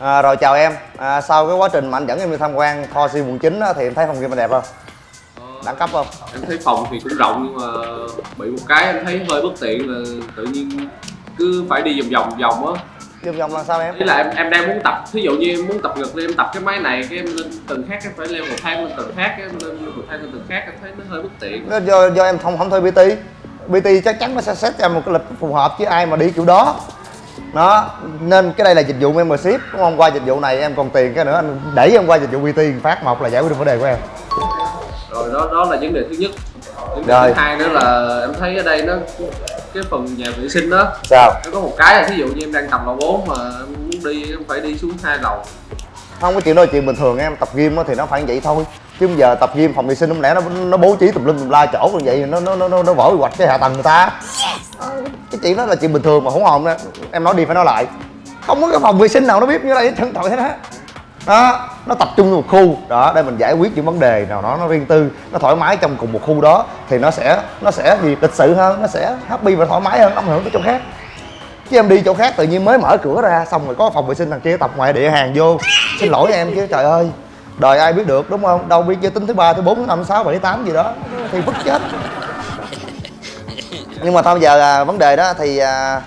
À, rồi chào em, à, sau cái quá trình mà anh dẫn em đi tham quan kho sim quận 9 á, thì em thấy phòng game đẹp không? Đẳng cấp không? em thấy phòng thì cũng rộng nhưng mà bị một cái em thấy hơi bất tiện là tự nhiên cứ phải đi vòng vòng vòng á Vòng vòng là sao em? ý là em em đang muốn tập thí dụ như em muốn tập ngực thì em tập cái máy này cái em lên tầng khác em phải leo một thang lên tầng khác cái em lên một thang lên tầng khác em thấy nó hơi bất tiện do, do em không không thuê PT PT chắc chắn nó sẽ set cho em một cái lịch phù hợp với ai mà đi kiểu đó đó nên cái đây là dịch vụ membership đúng không? Qua dịch vụ này em còn tiền cái nữa anh đẩy em qua dịch vụ PT phát một là giải quyết được vấn đề của em. Rồi đó đó là vấn đề thứ nhất. Vấn đề Rồi. thứ hai nữa là em thấy ở đây nó cái phần nhà vệ sinh đó sao? nó có một cái là thí dụ như em đang tập lầu 4 mà em muốn đi em phải đi xuống hai lầu không có chuyện đó là chuyện bình thường em. Tập gym thì nó phải vậy thôi. Chứ bây giờ tập gym phòng vệ sinh không lẽ nó nó bố trí tùm lum tùm la chỗ như vậy nó nó nó nó, vỡ hoạch cái hạ tầng người ta? Cái chuyện đó là chuyện bình thường mà hỗn hồn đó em nói đi phải nói lại. Không có cái phòng vệ sinh nào nó biết như đây chân tội thế đó đó nó tập trung một khu. Đó để mình giải quyết những vấn đề nào đó nó riêng tư nó thoải mái trong cùng một khu đó thì nó sẽ nó sẽ gì? Lịch sự hơn nó sẽ happy và thoải mái hơn không ảnh hưởng tới chỗ khác chứ em đi chỗ khác tự nhiên mới mở cửa ra xong rồi có phòng vệ sinh thằng kia tập ngoài địa hàng vô. Xin lỗi em chứ trời ơi. Đời ai biết được đúng không? Đâu biết giới tính thứ ba thứ bốn năm sáu bảy tám gì đó. Thì vứt chết. Nhưng mà thôi giờ là vấn đề đó thì à,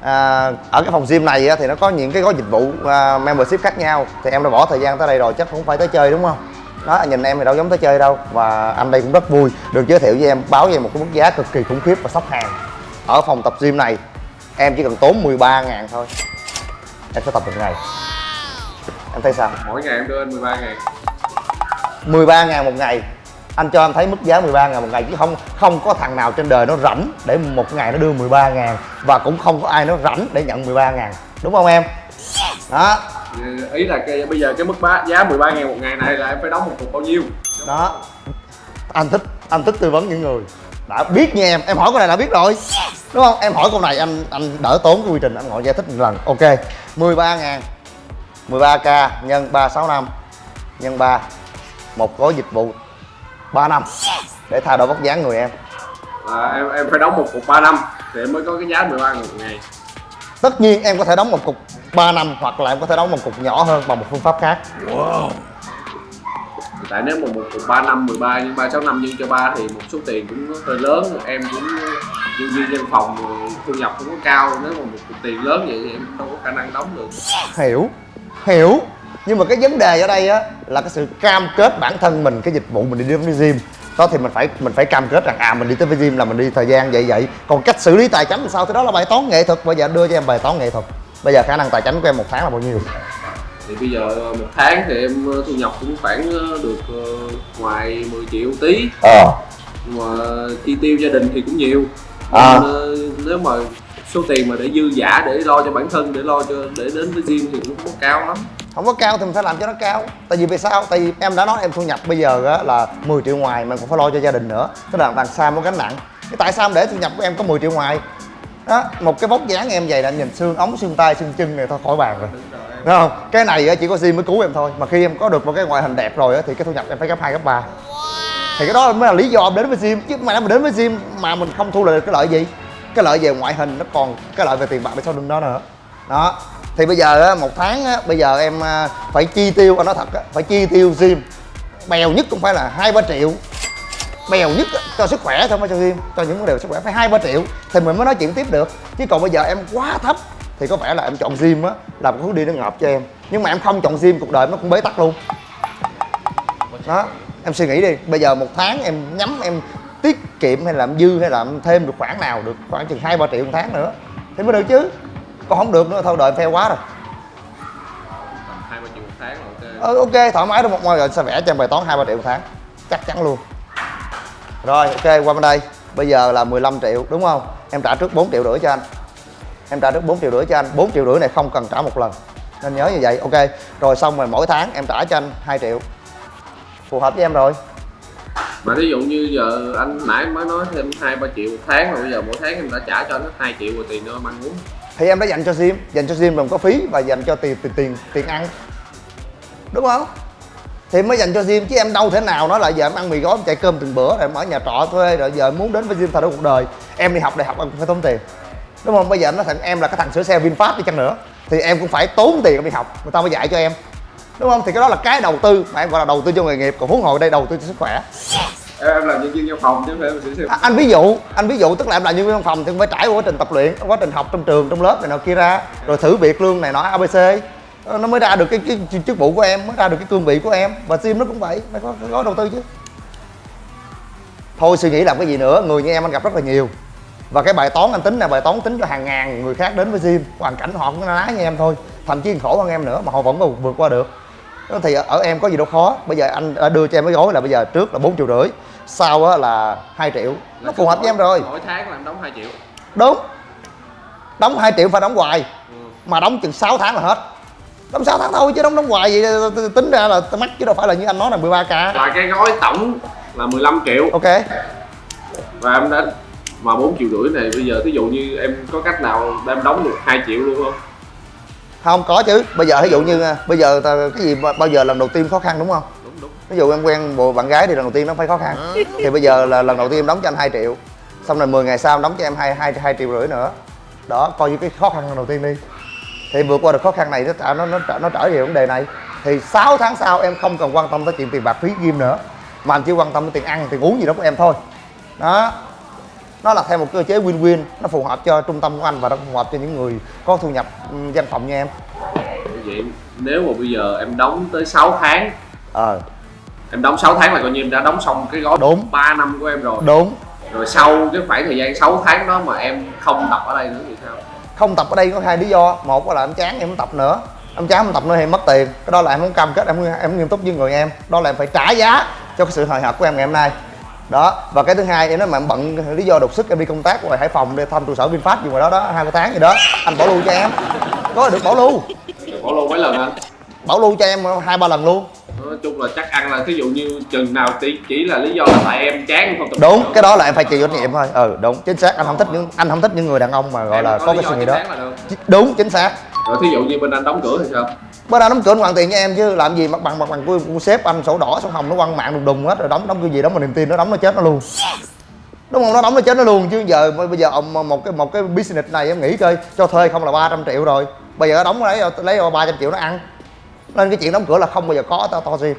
à, ở cái phòng gym này á, thì nó có những cái gói dịch vụ à, membership khác nhau. Thì em đã bỏ thời gian tới đây rồi chắc cũng phải tới chơi đúng không? Đó nhìn em thì đâu giống tới chơi đâu. Và anh đây cũng rất vui được giới thiệu với em báo với em một cái mức giá cực kỳ khủng khiếp và sốc hàng. Ở phòng tập gym này em chỉ cần tốn 13 ngàn thôi. Em sẽ tập được ngày em thấy sao? Mỗi ngày em đưa anh 13 ngàn. 13 ngàn một ngày. Anh cho em thấy mức giá 13 ngàn một ngày chứ không không có thằng nào trên đời nó rảnh để một ngày nó đưa 13 ngàn và cũng không có ai nó rảnh để nhận 13 ngàn. Đúng không em? Đó. Ý là cái, bây giờ cái mức bá, giá 13 ngàn một ngày này là em phải đóng một cục bao nhiêu? Đó. Anh thích anh thích tư vấn những người đã biết nha em. Em hỏi câu này đã biết rồi. Đúng không? Em hỏi câu này anh anh đỡ tốn cái quy trình anh ngồi giải thích một lần. Ok. 13 ngàn. 13k nhân 365 nhân 3 một gói dịch vụ 3 năm. Để thay đổi vóc dáng người em. Là em em phải đóng một cục 3 năm thì em mới có cái giá 13 ngàn một ngày. Tất nhiên em có thể đóng một cục 3 năm hoặc là em có thể đóng một cục nhỏ hơn bằng một phương pháp khác tại nếu mà một cuộc ba năm 13 nhưng 3 6 năm nhân cho ba thì một số tiền cũng hơi lớn. Em cũng nhân viên văn phòng thu nhập không có cao. Nếu mà một cuộc tiền lớn vậy thì em đâu có khả năng đóng được. Hiểu hiểu. Nhưng mà cái vấn đề ở đây á, là cái sự cam kết bản thân mình, cái dịch vụ mình đi đến với gym. Đó thì mình phải mình phải cam kết rằng à mình đi tới với gym là mình đi thời gian vậy vậy. Còn cách xử lý tài chính làm sao? Thì đó là bài toán nghệ thuật. Bây giờ đưa cho em bài toán nghệ thuật. Bây giờ khả năng tài chính của em một tháng là bao nhiêu? Thì bây giờ một tháng thì em thu nhập cũng khoảng được ờ, ngoài 10 triệu tí. Ờ. Nhưng mà chi tiêu gia đình thì cũng nhiều. À. Nên, ờ, nếu mà số tiền mà để dư giả để lo cho bản thân để lo cho để đến với gym thì cũng không có cao lắm. Không có cao thì mình phải làm cho nó cao. Tại vì vì sao? Tại vì em đã nói em thu nhập bây giờ á, là 10 triệu ngoài mà còn phải lo cho gia đình nữa. Tức là đằng xa một gánh nặng. Cái tại sao để thu nhập của em có 10 triệu ngoài? Đó một cái vóc dáng em vậy là nhìn xương ống xương tay xương chân này thôi khỏi bàn rồi đúng không? Cái này chỉ có sim mới cứu em thôi. Mà khi em có được một cái ngoại hình đẹp rồi thì cái thu nhập em phải gấp hai gấp ba. Thì cái đó mới là lý do em đến với sim. chứ mà nếu đến với sim mà mình không thu lại được cái lợi gì? Cái lợi về ngoại hình nó còn cái lợi về tiền bạc bên sau lưng đó nữa. Đó. Thì bây giờ một tháng bây giờ em à, phải chi tiêu anh nói thật phải chi tiêu sim. Bèo nhất cũng phải là hai ba triệu. Bèo nhất cho sức khỏe thôi không phải cho sim, cho những vấn đề sức khỏe. Phải hai ba triệu thì mình mới nói chuyện tiếp được. Chứ còn bây giờ em quá thấp thì có vẻ là em chọn gym á là một hướng đi nó ngợp cho em. Nhưng mà em không chọn gym cuộc đời nó cũng bế tắc luôn. Đó em suy nghĩ đi bây giờ một tháng em nhắm em tiết kiệm hay làm dư hay làm thêm được khoản nào được khoảng chừng hai ba triệu một tháng nữa thì mới được chứ. Còn không được nữa thôi đời em quá rồi. Hai ba triệu một tháng ok ờ, ok thoải mái được một ngoài rồi sẽ vẽ cho em bài toán hai ba triệu một tháng. Chắc chắn luôn. Rồi ok qua bên đây. Bây giờ là 15 triệu đúng không? Em trả trước 4 triệu rưỡi cho anh em trả trước 4 triệu rưỡi cho anh. 4 triệu rưỡi này không cần trả một lần. Nên nhớ như vậy. Ok. Rồi xong rồi mỗi tháng em trả cho anh 2 triệu. Phù hợp với em rồi. Mà ví dụ như giờ anh nãy mới nói thêm hai ba triệu một tháng rồi bây giờ mỗi tháng em đã trả cho anh hết hai triệu rồi tiền nữa em ăn uống thì em đã dành cho gym dành cho gym bằng có phí và dành cho tiền tiền tiền tiền ăn. Đúng không? Thì mới dành cho gym chứ em đâu thể nào nói là giờ em ăn mì gói em chạy cơm từng bữa rồi em ở nhà trọ thuê rồi giờ em muốn đến với gym thay đổi cuộc đời. Em đi học đại học em cũng phải tốn tiền đúng không? Bây giờ nó thằng em là cái thằng sửa xe vinfast đi chăng nữa. Thì em cũng phải tốn tiền đi học. Người ta mới dạy cho em. Đúng không? Thì cái đó là cái đầu tư. Mà em gọi là đầu tư cho nghề nghiệp. Còn huống hồ đây đầu tư cho sức khỏe. Em, em là nhân viên văn phòng chứ không phải em sĩ À, anh ví dụ anh ví dụ tức là em là nhân viên văn phòng thì cũng phải trải qua quá trình tập luyện quá trình học trong trường trong lớp này nọ kia ra rồi thử việc lương này nọ abc Ờ, nó mới ra được cái, cái, cái chức vụ của em mới ra được cái cương vị của em. Và sim nó cũng vậy phải có, có đầu tư chứ. Thôi suy nghĩ làm cái gì nữa người như em anh gặp rất là nhiều và cái bài toán anh tính là bài toán tính cho hàng ngàn người khác đến với sim hoàn cảnh họ cũng ná như em thôi thậm chí khổ hơn em nữa mà họ vẫn còn vượt qua được. Thì ở, em có gì đâu khó. Bây giờ anh đã đưa cho em cái gói là bây giờ trước là bốn triệu rưỡi sau á là 2 triệu. Nó phù hợp với em rồi. mỗi tháng là em đóng 2 triệu. Đúng. Đóng 2 triệu phải đóng hoài. Ừ. mà đóng chừng 6 tháng là hết. Đóng 6 tháng thôi chứ đóng đóng hoài vậy tính ra là mắc chứ đâu phải là như anh nói là 13k là cái gói tổng là 15 triệu. Ok. Và em đã mà 4 triệu rưỡi này bây giờ thí dụ như em có cách nào để em đóng được 2 triệu luôn không? Không có chứ. Bây giờ ví dụ như à, bây giờ ta, cái gì ba- bao giờ lần đầu tiên khó khăn đúng không? Đúng đúng. Ví dụ em quen bộ bạn gái thì lần đầu tiên nó phải khó khăn. Thì bây giờ là lần đầu tiên em đóng cho anh 2 triệu. Xong rồi 10 ngày sau em đóng cho em hai hai hai triệu rưỡi nữa. Đó coi như cái khó khăn lần đầu tiên đi. Thì vượt qua được khó khăn này nó trở nó nó trở nó trở về vấn đề này. Thì 6 tháng sau em không cần quan tâm tới chuyện tiền bạc phí ghim nữa. Mà anh chỉ quan tâm tới tiền ăn tiền uống gì đó của em thôi. Đó nó là theo một cơ chế win-win nó phù hợp cho trung tâm của anh và nó phù hợp cho những người có thu nhập ừ, văn phòng như em. Vậy nếu mà bây giờ em đóng tới 6 tháng ờ. em đóng 6 tháng là coi như em đã đóng xong cái gói Đúng. 3 năm của em rồi. Đúng. Rồi sau cái khoảng thời gian 6 tháng đó mà em không tập ở đây nữa thì sao? Không tập ở đây có hai lý do. Một là em chán em không tập nữa. Em chán em tập nữa thì em mất tiền. Cái đó là em không cam kết em em không nghiêm túc với người em. Đó là em phải trả giá cho cái sự hồi hộp của em ngày hôm nay đó và cái thứ hai em nói mà em bận lý do đột xuất em đi công tác ngoài hải phòng đi thăm trụ sở vinfast gì ngoài đó đó hai ba tháng gì đó anh bảo lưu cho em. Có được bảo lưu. Bỏ luôn mấy lần anh bảo lưu cho em hai ba lần luôn. Nói chung là chắc ăn là thí dụ như chừng nào chỉ chỉ là lý do là tại em chán không tập đúng cái đó là em phải chịu trách nhiệm thôi. Ừ đúng chính xác anh không thích những anh không thích những người đàn ông mà gọi Em là có lý cái suy nghĩ đó. được. đúng chính xác. Rồi thí dụ như bên anh đóng cửa thì sao bữa nào đóng cửa hoàn tiền cho em chứ làm gì mặt bằng mặt bằng của, của sếp anh sổ đỏ sổ hồng nó quăng mạng đùng đùng hết rồi đóng đóng cái gì đóng mà niềm tin nó đóng nó chết nó luôn. Đúng không? Nó đóng nó chết nó luôn chứ giờ bây giờ ông một cái một cái business này em nghĩ coi cho thuê không là 300 triệu rồi. Bây giờ nó đóng lấy lấy 300 triệu nó ăn. Nên cái chuyện đóng cửa là không bao giờ có to to gì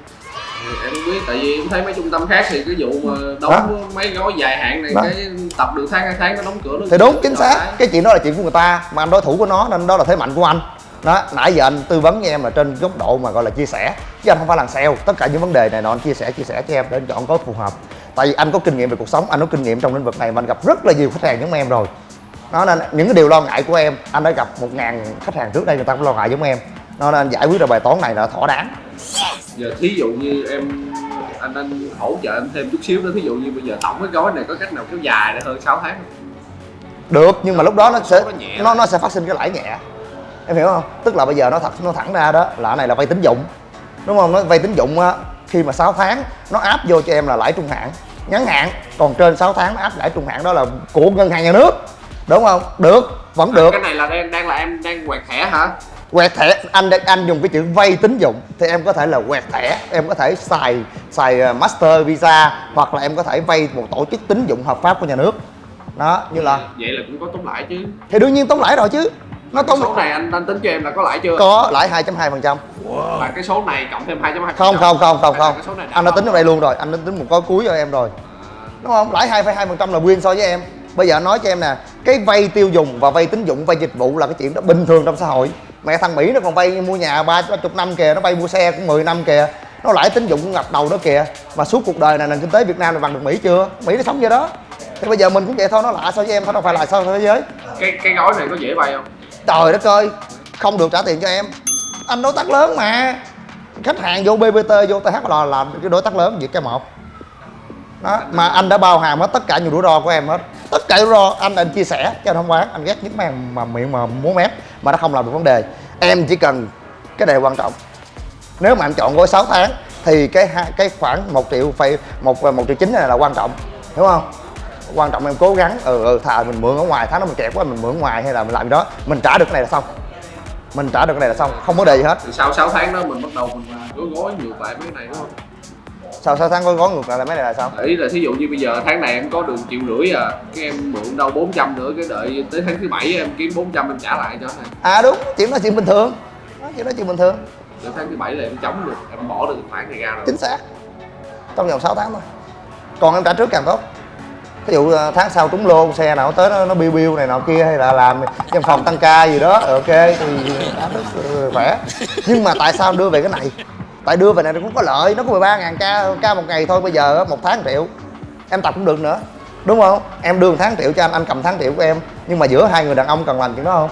em không biết tại vì em thấy mấy trung tâm khác thì cái vụ mà đóng mấy gói dài hạn này Đó. cái tập được tháng hai tháng nó đóng cửa nó thì đúng chính xác. cái chuyện đó là chuyện của người ta mà anh đối thủ của nó nên đó là thế mạnh của anh đó nãy giờ anh tư vấn với em là trên góc độ mà gọi là chia sẻ. Chứ anh không phải là sale. Tất cả những vấn đề này nọ anh chia sẻ chia sẻ cho em để anh chọn gói phù hợp. Tại vì anh có kinh nghiệm về cuộc sống anh có kinh nghiệm trong lĩnh vực này mà anh gặp rất là nhiều khách hàng giống em rồi. Đó nên những cái điều lo ngại của em anh đã gặp một ngàn khách hàng trước đây người ta cũng lo ngại giống em. Nó nên anh giải quyết được bài toán này là thỏa đáng. Giờ thí dụ như em anh anh hỗ trợ em thêm chút xíu nữa thí dụ như bây giờ tổng cái gói này có cách nào kéo dài để hơn 6 tháng không? được nhưng mà lúc đó nó sẽ Nó nó nó sẽ phát sinh cái lãi nhẹ em hiểu không? Tức là bây giờ nó thật nó thẳng ra đó là cái này là vay tín dụng. Đúng không? Nó vay tín dụng á khi mà 6 tháng nó áp vô cho em là lãi trung hạn. Ngắn hạn còn trên 6 tháng nó áp lãi trung hạn đó là của ngân hàng nhà nước. Đúng không? Được vẫn được. Cái này là đang đang là em đang quẹt thẻ hả? Quẹt thẻ anh anh dùng cái chữ vay tín dụng thì em có thể là quẹt thẻ em có thể xài xài ờ, master visa hoặc là em có thể vay một tổ chức tín dụng hợp pháp của nhà nước. Đó như là vậy là cũng có tốn lãi chứ. Thì đương nhiên tốn lãi rồi chứ nó tốn số này anh anh tính cho em là có lãi chưa? Có lãi 2.2 phần trăm. Và cái số này cộng thêm 2.2 không không không không không. anh đã tính ở đây luôn rồi. Anh đã tính một gói cuối cho em rồi. Đúng không? Lãi 2,2 phần trăm là win so với em. Bây giờ anh nói cho em nè cái vay tiêu dùng và vay tín dụng vay dịch vụ là cái chuyện đó bình thường trong xã hội. Mẹ thằng mỹ nó còn vay mua nhà ba chục năm kìa nó vay mua xe cũng 10 năm kìa. Nó lãi tín dụng cũng ngập đầu đó kìa. Mà suốt cuộc đời này nền kinh tế việt nam là bằng được mỹ chưa? Mỹ nó sống vậy đó. Thì bây giờ mình cũng vậy thôi nó lạ so với em thôi đâu phải là so với thế giới. Cái cái gói này có dễ vay không trời đất ơi, không được trả tiền cho em. Anh đối tác lớn mà. Khách hàng vô bbt vô THL là làm cái đối tác lớn, việc cái một. Đó, mà anh đã bao hàm hết tất cả những rủi ro của em hết. Tất cả rủi ro anh anh chia sẻ cho anh không bán anh ghét những màn mà miệng mà muốn mép, mà nó không làm được vấn đề. Em chỉ cần cái đề quan trọng. Nếu mà anh chọn gói 6 tháng, thì cái hai- cái khoảng một triệu phải một một triệu chín này là quan trọng. Hiểu không? Quan trọng em cố gắng ừ, ừ thà mình mượn ở ngoài tháng đó mình kẹt quá mình mượn ở ngoài hay là mình làm gì đó mình trả được cái này là xong. Mình trả được cái này là xong không có đề gì hết. Thì sau 6 tháng đó mình bắt đầu mình gói gói nhiều lại mấy cái này đúng không? Sao 6 tháng có gói ngược lại là mấy này là sao ý là thí dụ như bây giờ tháng này em có được triệu rưỡi à cái em mượn đâu 400 nữa cái đợi tới tháng thứ bảy em kiếm 400 em trả lại cho này à đúng chuyện đó chuyện bình thường. Đó, chuyện đó chuyện bình thường. Đến tháng thứ bảy là em chống được em bỏ được khoản này ra rồi. Chính xác. Trong vòng 6 tháng thôi. Còn em trả trước càng tốt ví dụ à, tháng sau trúng lô xe nào tới nó, nó biêu biêu này nọ kia hay là làm văn phòng tăng ca gì đó ờ, ok thì khỏe. Nhưng mà tại sao đưa về cái này? Tại đưa về này nó cũng có lợi nó có 13 ngàn ca ca một ngày thôi bây giờ một tháng triệu. Em tập cũng được nữa đúng không? Em đưa một tháng triệu cho anh anh cầm tháng triệu của em. Nhưng mà giữa hai người đàn ông cần làm chuyện đó không?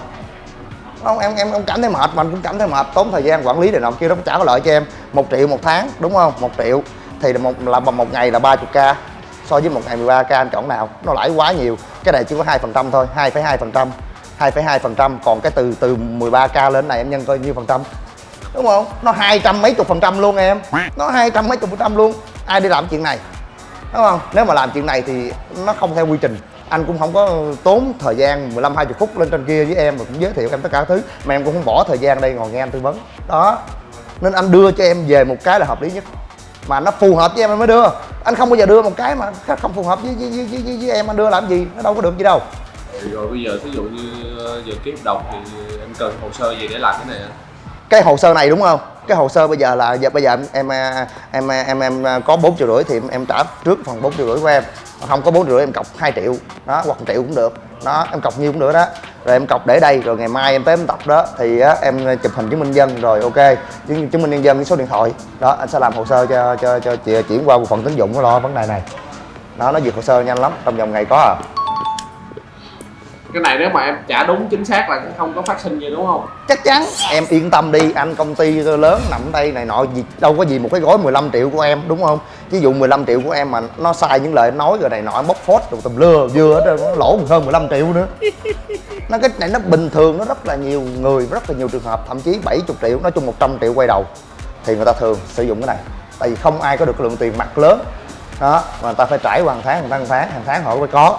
Không em em em cảm thấy mệt mà anh cũng cảm thấy mệt. Tốn thời gian quản lý này nọ kia nó cũng chả có lợi cho em. Một triệu một tháng đúng không? Một triệu. Thì là một là một ngày là 30 k so với một ngày 13 k anh chọn nào? Nó lãi quá nhiều. Cái này chỉ có hai phần trăm thôi 2,2 phần trăm. 2,2 phần trăm. Còn cái từ từ 13 k lên này em nhân coi nhiêu phần trăm? Đúng không? Nó hai trăm mấy chục phần trăm luôn em. Nó hai trăm mấy chục phần trăm luôn. Ai đi làm chuyện này? Đúng không? Nếu mà làm chuyện này thì nó không theo quy trình. Anh cũng không có tốn thời gian 15 20 phút lên trên kia với em và cũng giới thiệu em tất cả các thứ. Mà em cũng không bỏ thời gian đây ngồi nghe anh tư vấn. Đó. Nên anh đưa cho em về một cái là hợp lý nhất. Mà nó phù hợp với em anh mới đưa anh không bao giờ đưa một cái mà không phù hợp với với, với, với, với, em anh đưa làm gì? Nó đâu có được gì đâu. Thì rồi bây giờ thí dụ như ờ, giờ ký hợp đồng thì em cần hồ sơ gì để làm cái này anh cái hồ sơ này đúng không cái hồ sơ bây giờ là giờ bây giờ em à, à, em em em, em, có bốn triệu rưỡi thì em, em trả trước phần bốn triệu rưỡi của em. Không có bốn rưỡi em cọc 2 triệu. Đó hoặc 1 triệu cũng được. Đó em cọc nhiêu cũng được đó. Rồi em cọc để đây rồi ngày mai em tới em tập đó. Thì á, em chụp hình chứng minh dân rồi ok. Chứng, chứng minh nhân dân với số điện thoại. Đó anh sẽ làm hồ sơ cho cho cho chị chuyển qua bộ phận tín dụng nó lo vấn đề này. Đó nó duyệt hồ sơ nhanh lắm trong vòng ngày có à cái này nếu mà em trả đúng chính xác là cũng không có phát sinh gì đúng không? Chắc chắn. Em yên tâm đi anh công ty lớn nằm ở đây này nọ gì đâu có gì một cái gói 15 triệu của em đúng không? Ví dụ 15 triệu của em mà nó sai những lời nói rồi này nọ bóc phốt rồi tùm lưa vừa hết nó lỗ hơn 15 triệu nữa. Nó cái này nó bình thường nó rất là nhiều người rất là nhiều trường hợp thậm chí 70 triệu nói chung 100 triệu quay đầu thì người ta thường sử dụng cái này. Tại vì không ai có được lượng tiền mặt lớn. Đó mà người ta phải trải qua hàng tháng hàng tháng hàng tháng hàng tháng họ mới có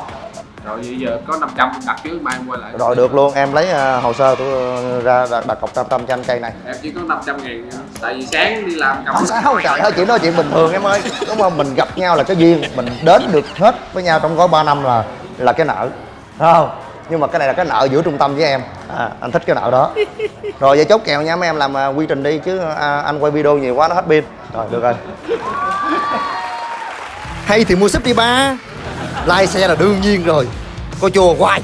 rồi bây giờ có 500 em đặt trước mai em quay lại. Rồi được luôn. Em lấy ờ, hồ sơ tôi ra đặt, đặt cọc 500 cho anh cây này. Em chỉ có 500 ngàn thôi. tại vì sáng đi làm cầm không sao trời ơi chuyện đó chuyện bình thường em ơi. Đúng không? Mình gặp nhau là cái duyên. Mình đến được hết với nhau trong gói 3 năm là là cái nợ. Đúng không? Nhưng mà cái này là cái nợ giữa trung tâm với em. À, anh thích cái nợ đó. Rồi vậy chốt kèo nha. Mấy em làm à, quy trình đi chứ à, anh quay video nhiều quá nó hết pin. Rồi được rồi. Hay thì mua súp đi ba like xe là đương nhiên rồi. Coi chùa hoài.